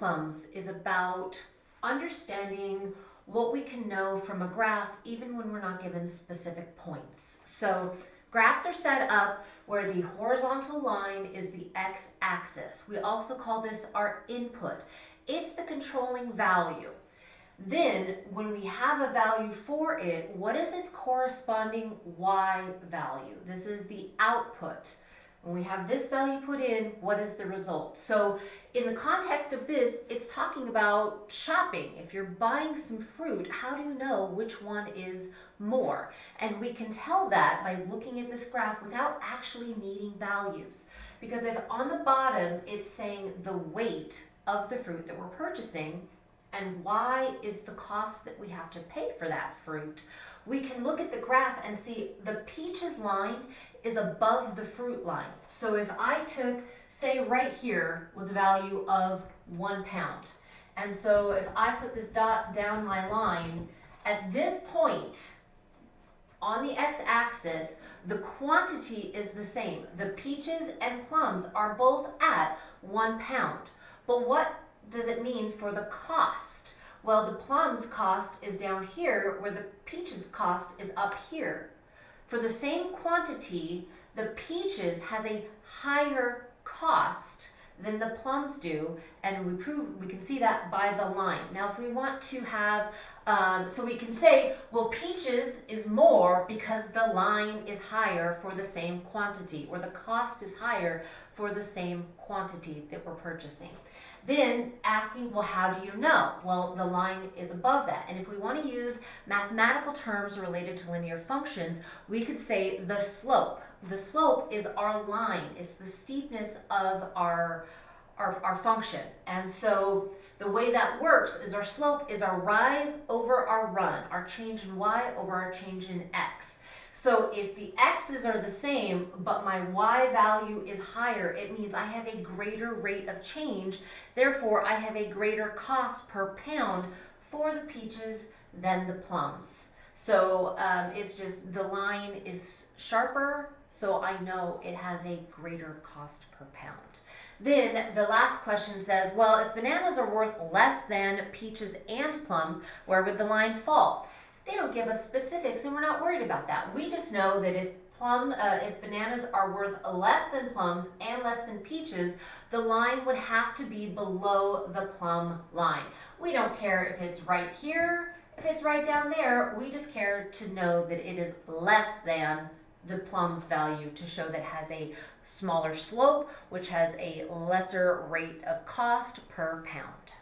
plums is about understanding what we can know from a graph even when we're not given specific points. So graphs are set up where the horizontal line is the x-axis. We also call this our input. It's the controlling value. Then, when we have a value for it, what is its corresponding y value? This is the output. When we have this value put in, what is the result? So in the context of this, it's talking about shopping. If you're buying some fruit, how do you know which one is more? And we can tell that by looking at this graph without actually needing values. Because if on the bottom it's saying the weight of the fruit that we're purchasing, and y is the cost that we have to pay for that fruit, we can look at the graph and see the peaches line is above the fruit line. So if I took, say right here was a value of one pound. And so if I put this dot down my line, at this point on the x-axis, the quantity is the same. The peaches and plums are both at one pound. But what does it mean for the cost? Well, the plums cost is down here where the peaches cost is up here. For the same quantity, the peaches has a higher cost than the plums do, and we prove we can see that by the line. Now, if we want to have, um, so we can say, well, peaches is more because the line is higher for the same quantity, or the cost is higher for the same quantity that we're purchasing. Then asking, well, how do you know? Well, the line is above that. And if we want to use mathematical terms related to linear functions, we could say the slope. The slope is our line. It's the steepness of our, our, our function. And so the way that works is our slope is our rise over our run, our change in y over our change in x. So if the x's are the same, but my y value is higher, it means I have a greater rate of change. Therefore, I have a greater cost per pound for the peaches than the plums. So um, it's just the line is sharper, so I know it has a greater cost per pound. Then the last question says, well, if bananas are worth less than peaches and plums, where would the line fall? They don't give us specifics and we're not worried about that. We just know that if plum, uh, if bananas are worth less than plums and less than peaches, the line would have to be below the plum line. We don't care if it's right here, if it's right down there, we just care to know that it is less than the plum's value to show that has a smaller slope, which has a lesser rate of cost per pound.